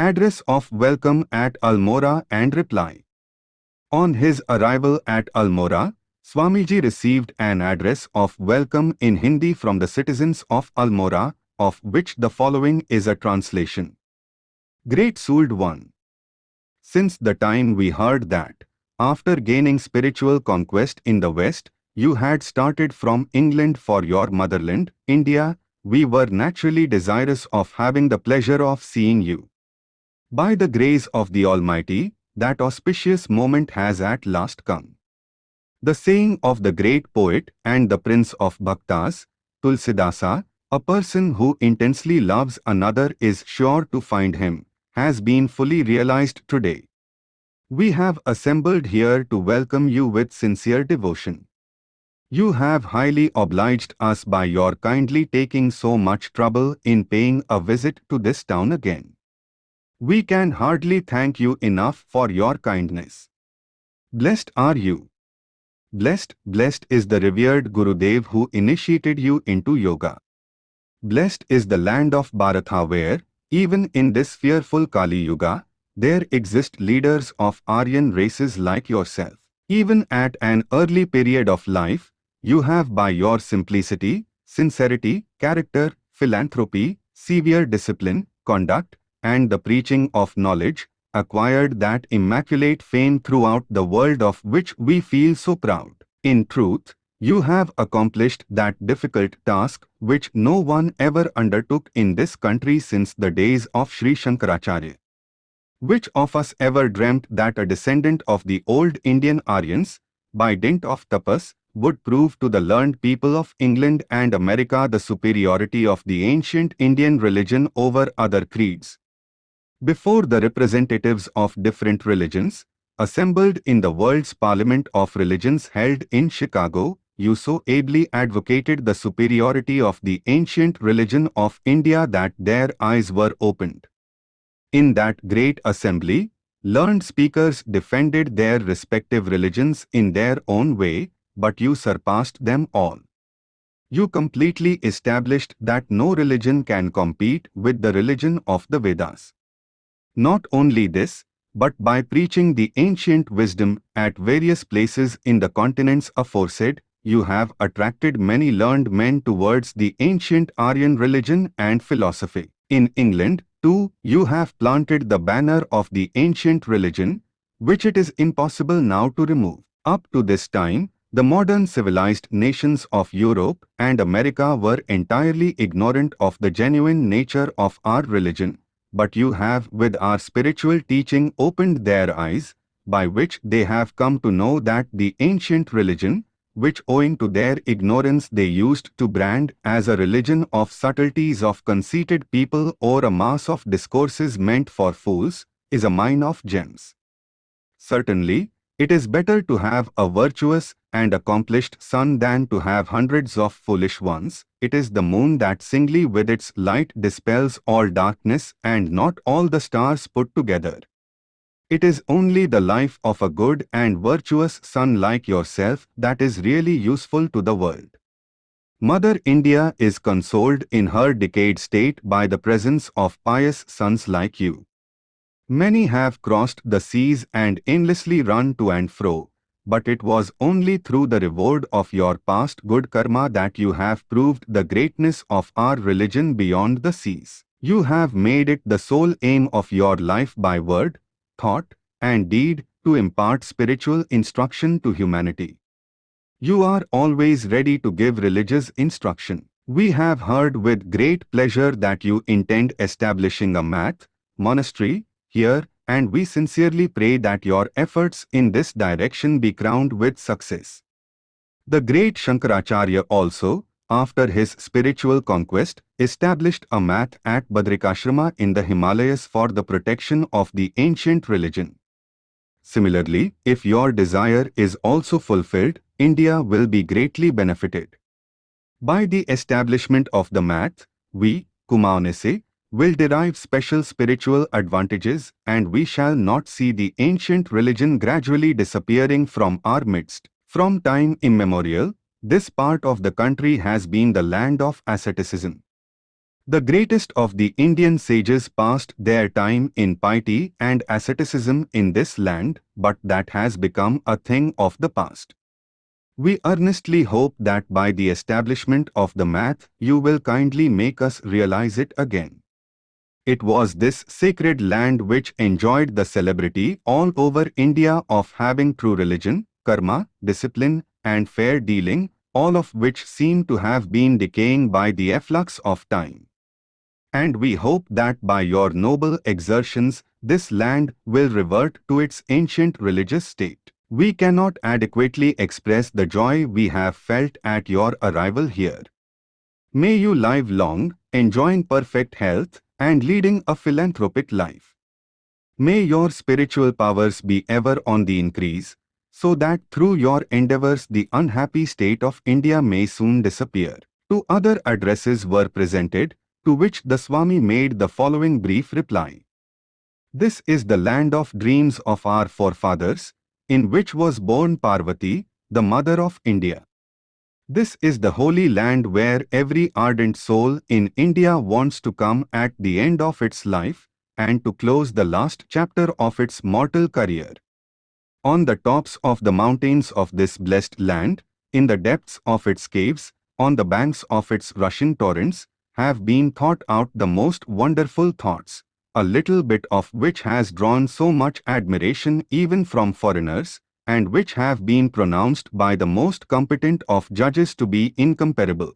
Address of welcome at Almora and reply. On his arrival at Almora, Swamiji received an address of welcome in Hindi from the citizens of Almora, of which the following is a translation. Great Souled One. Since the time we heard that, after gaining spiritual conquest in the West, you had started from England for your motherland, India, we were naturally desirous of having the pleasure of seeing you. By the grace of the Almighty, that auspicious moment has at last come. The saying of the great poet and the prince of Bhaktas, Tulsidasa, a person who intensely loves another is sure to find him, has been fully realized today. We have assembled here to welcome you with sincere devotion. You have highly obliged us by your kindly taking so much trouble in paying a visit to this town again. We can hardly thank you enough for your kindness. Blessed are you. Blessed, blessed is the revered Gurudev who initiated you into yoga. Blessed is the land of Bharatha where, even in this fearful Kali Yuga, there exist leaders of Aryan races like yourself. Even at an early period of life, you have by your simplicity, sincerity, character, philanthropy, severe discipline, conduct, and the preaching of knowledge, acquired that immaculate fame throughout the world of which we feel so proud. In truth, you have accomplished that difficult task which no one ever undertook in this country since the days of Sri Shankaracharya. Which of us ever dreamt that a descendant of the old Indian Aryans, by dint of tapas, would prove to the learned people of England and America the superiority of the ancient Indian religion over other creeds. Before the representatives of different religions, assembled in the world's Parliament of Religions held in Chicago, you so ably advocated the superiority of the ancient religion of India that their eyes were opened. In that great assembly, learned speakers defended their respective religions in their own way, but you surpassed them all. You completely established that no religion can compete with the religion of the Vedas. Not only this, but by preaching the ancient wisdom at various places in the continents aforesaid, you have attracted many learned men towards the ancient Aryan religion and philosophy. In England, too, you have planted the banner of the ancient religion, which it is impossible now to remove. Up to this time, the modern civilized nations of Europe and America were entirely ignorant of the genuine nature of our religion but you have with our spiritual teaching opened their eyes, by which they have come to know that the ancient religion, which owing to their ignorance they used to brand as a religion of subtleties of conceited people or a mass of discourses meant for fools, is a mine of gems. Certainly, it is better to have a virtuous and accomplished son than to have hundreds of foolish ones. It is the moon that singly with its light dispels all darkness and not all the stars put together. It is only the life of a good and virtuous son like yourself that is really useful to the world. Mother India is consoled in her decayed state by the presence of pious sons like you. Many have crossed the seas and endlessly run to and fro, but it was only through the reward of your past good karma that you have proved the greatness of our religion beyond the seas. You have made it the sole aim of your life by word, thought, and deed to impart spiritual instruction to humanity. You are always ready to give religious instruction. We have heard with great pleasure that you intend establishing a math, monastery, here, and we sincerely pray that your efforts in this direction be crowned with success. The great Shankaracharya also, after his spiritual conquest, established a math at Badrikashrama in the Himalayas for the protection of the ancient religion. Similarly, if your desire is also fulfilled, India will be greatly benefited. By the establishment of the math, we, Kumaonese, will derive special spiritual advantages and we shall not see the ancient religion gradually disappearing from our midst. From time immemorial, this part of the country has been the land of asceticism. The greatest of the Indian sages passed their time in piety and asceticism in this land, but that has become a thing of the past. We earnestly hope that by the establishment of the math, you will kindly make us realize it again. It was this sacred land which enjoyed the celebrity all over India of having true religion, karma, discipline, and fair dealing, all of which seem to have been decaying by the efflux of time and we hope that by your noble exertions this land will revert to its ancient religious state. We cannot adequately express the joy we have felt at your arrival here. May you live long, enjoying perfect health and leading a philanthropic life. May your spiritual powers be ever on the increase, so that through your endeavors the unhappy state of India may soon disappear. Two other addresses were presented, to which the Swami made the following brief reply. This is the land of dreams of our forefathers, in which was born Parvati, the mother of India. This is the holy land where every ardent soul in India wants to come at the end of its life and to close the last chapter of its mortal career. On the tops of the mountains of this blessed land, in the depths of its caves, on the banks of its rushing torrents, have been thought out the most wonderful thoughts, a little bit of which has drawn so much admiration even from foreigners, and which have been pronounced by the most competent of judges to be incomparable.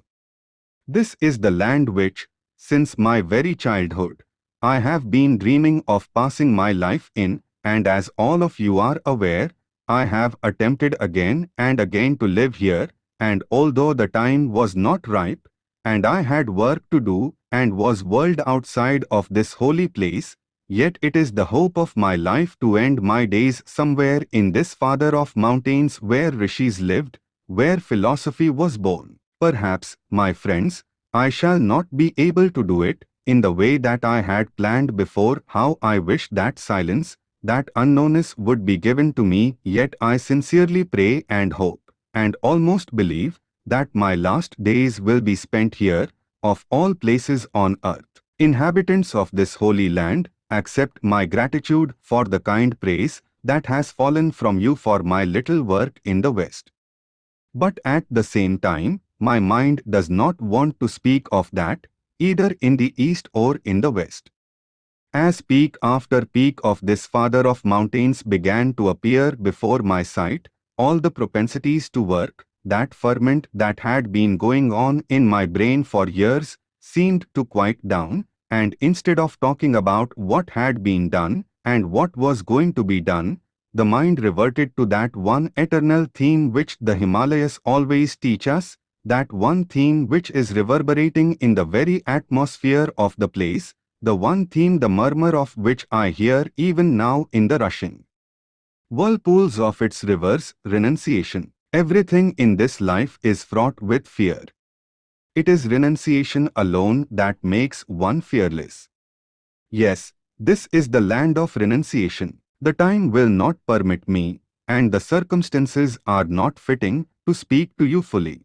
This is the land which, since my very childhood, I have been dreaming of passing my life in, and as all of you are aware, I have attempted again and again to live here, and although the time was not ripe, and I had work to do and was whirled outside of this holy place, yet it is the hope of my life to end my days somewhere in this father of mountains where rishis lived, where philosophy was born. Perhaps, my friends, I shall not be able to do it in the way that I had planned before how I wish that silence, that unknownness would be given to me, yet I sincerely pray and hope, and almost believe, that my last days will be spent here, of all places on earth. Inhabitants of this holy land, accept my gratitude for the kind praise that has fallen from you for my little work in the West. But at the same time, my mind does not want to speak of that, either in the East or in the West. As peak after peak of this father of mountains began to appear before my sight, all the propensities to work, that ferment that had been going on in my brain for years seemed to quiet down, and instead of talking about what had been done and what was going to be done, the mind reverted to that one eternal theme which the Himalayas always teach us, that one theme which is reverberating in the very atmosphere of the place, the one theme the murmur of which I hear even now in the rushing whirlpools of its rivers, renunciation. Everything in this life is fraught with fear. It is renunciation alone that makes one fearless. Yes, this is the land of renunciation. The time will not permit me, and the circumstances are not fitting, to speak to you fully.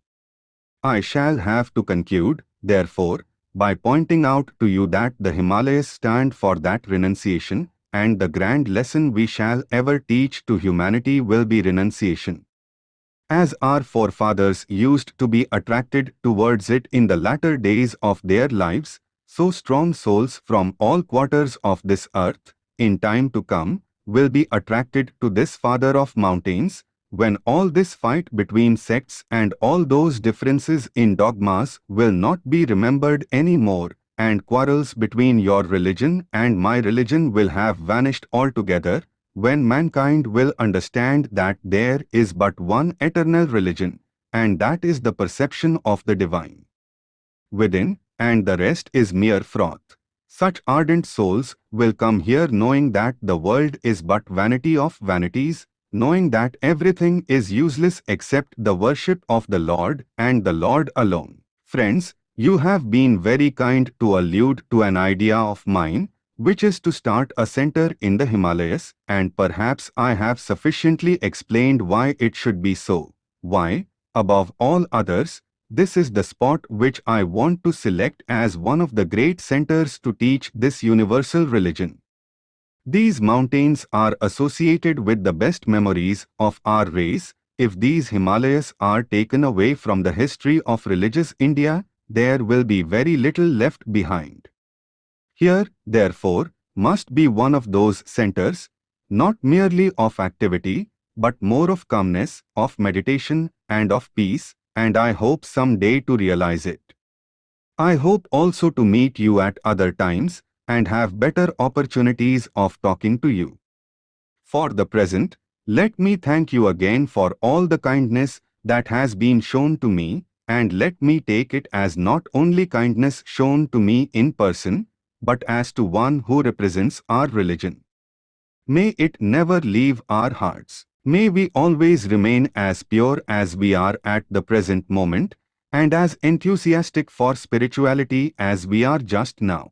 I shall have to conclude, therefore, by pointing out to you that the Himalayas stand for that renunciation, and the grand lesson we shall ever teach to humanity will be renunciation as our forefathers used to be attracted towards it in the latter days of their lives, so strong souls from all quarters of this earth, in time to come, will be attracted to this father of mountains, when all this fight between sects and all those differences in dogmas will not be remembered any more, and quarrels between your religion and my religion will have vanished altogether, when mankind will understand that there is but one eternal religion, and that is the perception of the divine. Within, and the rest is mere froth. Such ardent souls will come here knowing that the world is but vanity of vanities, knowing that everything is useless except the worship of the Lord and the Lord alone. Friends, you have been very kind to allude to an idea of mine, which is to start a center in the Himalayas, and perhaps I have sufficiently explained why it should be so. Why, above all others, this is the spot which I want to select as one of the great centers to teach this universal religion. These mountains are associated with the best memories of our race. If these Himalayas are taken away from the history of religious India, there will be very little left behind. Here, therefore, must be one of those centers, not merely of activity, but more of calmness, of meditation, and of peace, and I hope some day to realize it. I hope also to meet you at other times, and have better opportunities of talking to you. For the present, let me thank you again for all the kindness that has been shown to me, and let me take it as not only kindness shown to me in person, but as to one who represents our religion. May it never leave our hearts. May we always remain as pure as we are at the present moment, and as enthusiastic for spirituality as we are just now.